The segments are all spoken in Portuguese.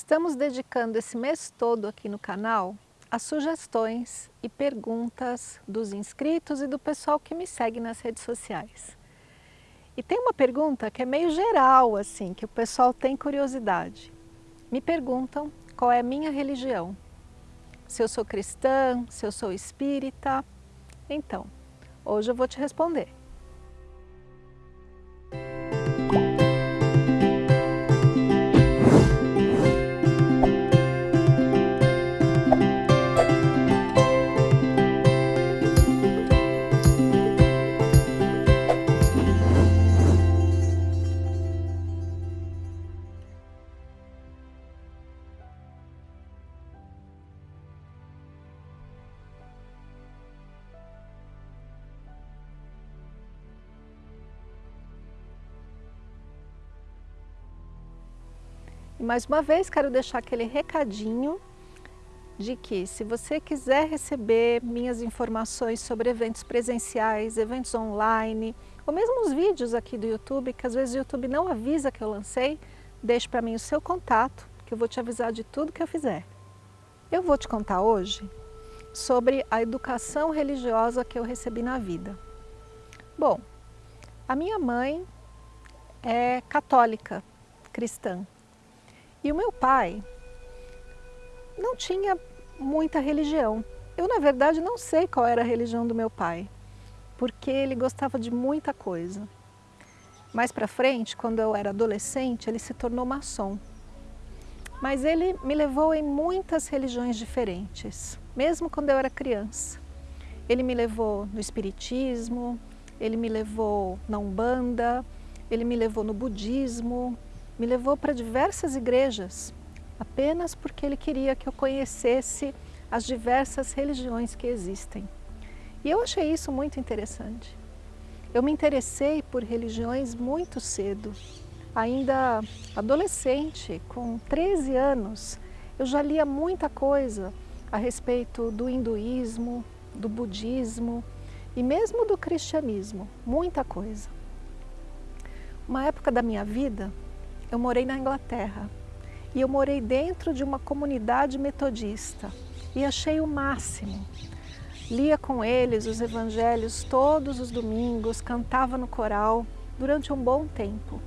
Estamos dedicando esse mês todo aqui no canal a sugestões e perguntas dos inscritos e do pessoal que me segue nas redes sociais. E tem uma pergunta que é meio geral, assim, que o pessoal tem curiosidade. Me perguntam qual é a minha religião. Se eu sou cristã, se eu sou espírita. Então, hoje eu vou te responder. E mais uma vez quero deixar aquele recadinho de que se você quiser receber minhas informações sobre eventos presenciais, eventos online, ou mesmo os vídeos aqui do YouTube, que às vezes o YouTube não avisa que eu lancei, deixe para mim o seu contato, que eu vou te avisar de tudo que eu fizer. Eu vou te contar hoje sobre a educação religiosa que eu recebi na vida. Bom, a minha mãe é católica, cristã, e o meu pai não tinha muita religião. Eu, na verdade, não sei qual era a religião do meu pai, porque ele gostava de muita coisa. Mais para frente, quando eu era adolescente, ele se tornou maçom. Mas ele me levou em muitas religiões diferentes, mesmo quando eu era criança. Ele me levou no espiritismo, ele me levou na umbanda, ele me levou no budismo, me levou para diversas igrejas, apenas porque ele queria que eu conhecesse as diversas religiões que existem. E eu achei isso muito interessante. Eu me interessei por religiões muito cedo, ainda adolescente, com 13 anos, eu já lia muita coisa a respeito do hinduísmo, do budismo e mesmo do cristianismo, muita coisa. Uma época da minha vida, eu morei na Inglaterra e eu morei dentro de uma comunidade metodista e achei o máximo. Lia com eles os evangelhos todos os domingos, cantava no coral durante um bom tempo.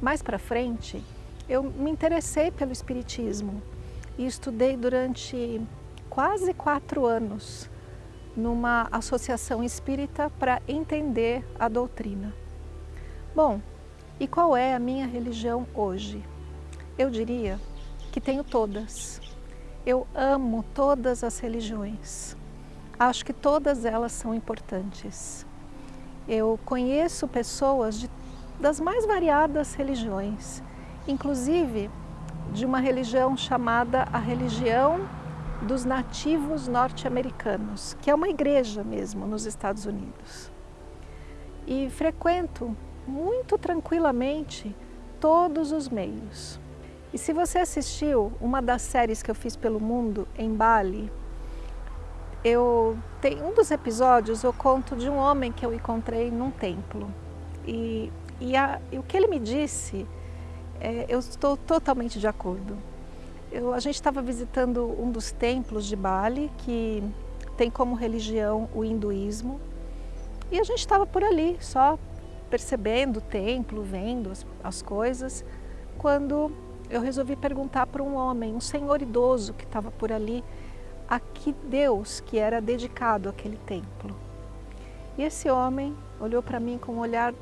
Mais para frente, eu me interessei pelo Espiritismo e estudei durante quase quatro anos numa associação espírita para entender a doutrina. Bom, e qual é a minha religião hoje? Eu diria que tenho todas. Eu amo todas as religiões. Acho que todas elas são importantes. Eu conheço pessoas de, das mais variadas religiões, inclusive de uma religião chamada a religião dos nativos norte-americanos, que é uma igreja mesmo nos Estados Unidos. E frequento muito tranquilamente todos os meios. E se você assistiu uma das séries que eu fiz pelo mundo em Bali, eu tem um dos episódios eu conto de um homem que eu encontrei num templo e, e, a, e o que ele me disse é, eu estou totalmente de acordo. Eu, a gente estava visitando um dos templos de Bali que tem como religião o hinduísmo e a gente estava por ali só percebendo o templo, vendo as, as coisas, quando eu resolvi perguntar para um homem, um senhor idoso que estava por ali, a que Deus que era dedicado aquele templo. E esse homem olhou para mim com um olhar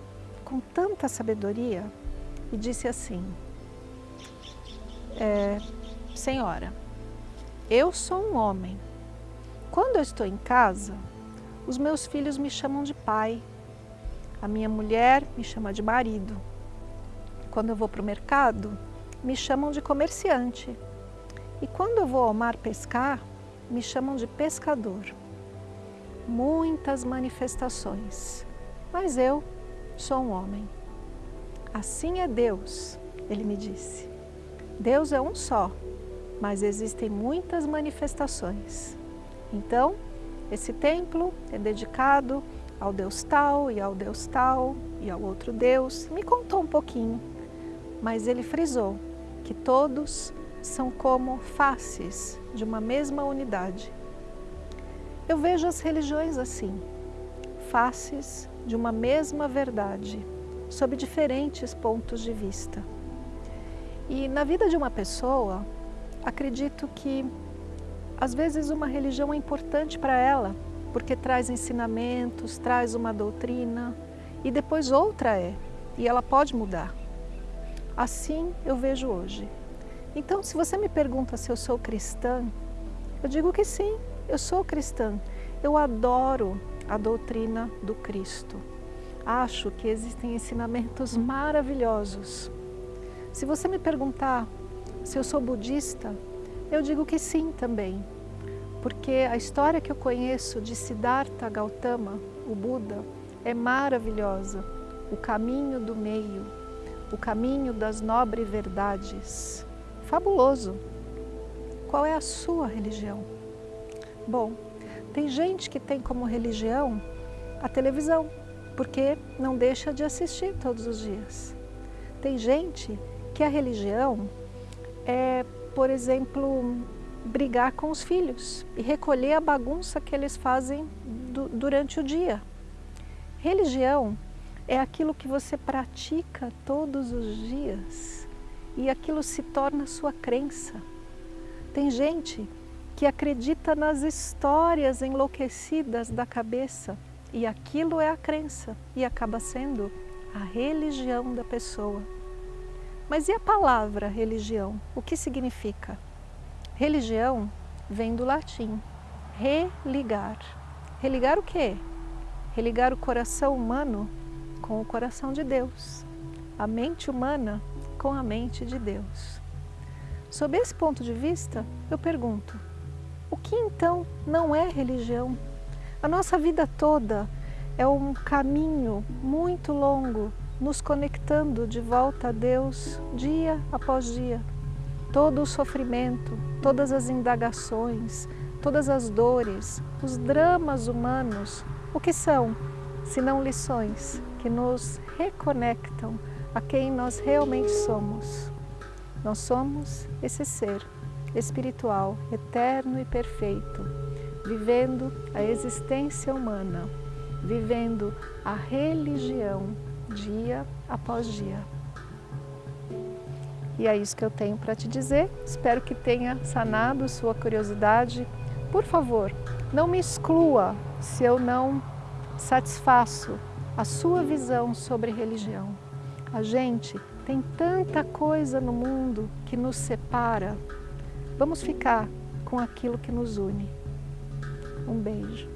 com tanta sabedoria e disse assim, é, Senhora, eu sou um homem. Quando eu estou em casa, os meus filhos me chamam de pai, a minha mulher me chama de marido. Quando eu vou para o mercado, me chamam de comerciante. E quando eu vou ao mar pescar, me chamam de pescador. Muitas manifestações, mas eu sou um homem. Assim é Deus, ele me disse. Deus é um só, mas existem muitas manifestações. Então, esse templo é dedicado ao Deus tal e ao Deus tal e ao outro Deus. Me contou um pouquinho, mas ele frisou que todos são como faces de uma mesma unidade. Eu vejo as religiões assim, faces de uma mesma verdade, sob diferentes pontos de vista. E na vida de uma pessoa, acredito que às vezes uma religião é importante para ela, porque traz ensinamentos, traz uma doutrina, e depois outra é, e ela pode mudar. Assim eu vejo hoje. Então, se você me pergunta se eu sou cristã, eu digo que sim, eu sou cristã. Eu adoro a doutrina do Cristo. Acho que existem ensinamentos maravilhosos. Se você me perguntar se eu sou budista, eu digo que sim também, porque a história que eu conheço de Siddhartha Gautama, o Buda, é maravilhosa. O caminho do meio, o caminho das nobres verdades. Fabuloso! Qual é a sua religião? Bom, tem gente que tem como religião a televisão, porque não deixa de assistir todos os dias. Tem gente que a religião é, por exemplo, brigar com os filhos e recolher a bagunça que eles fazem durante o dia. Religião é aquilo que você pratica todos os dias e aquilo se torna sua crença. Tem gente que acredita nas histórias enlouquecidas da cabeça e aquilo é a crença e acaba sendo a religião da pessoa. Mas e a palavra religião? O que significa? Religião vem do latim, religar. Religar o quê? Religar o coração humano com o coração de Deus, a mente humana com a mente de Deus. Sob esse ponto de vista, eu pergunto, o que então não é religião? A nossa vida toda é um caminho muito longo, nos conectando de volta a Deus dia após dia. Todo o sofrimento, todas as indagações, todas as dores, os dramas humanos, o que são, senão lições que nos reconectam a quem nós realmente somos. Nós somos esse ser espiritual, eterno e perfeito, vivendo a existência humana, vivendo a religião dia após dia. E é isso que eu tenho para te dizer. Espero que tenha sanado sua curiosidade. Por favor, não me exclua se eu não satisfaço a sua visão sobre religião. A gente tem tanta coisa no mundo que nos separa Vamos ficar com aquilo que nos une. Um beijo.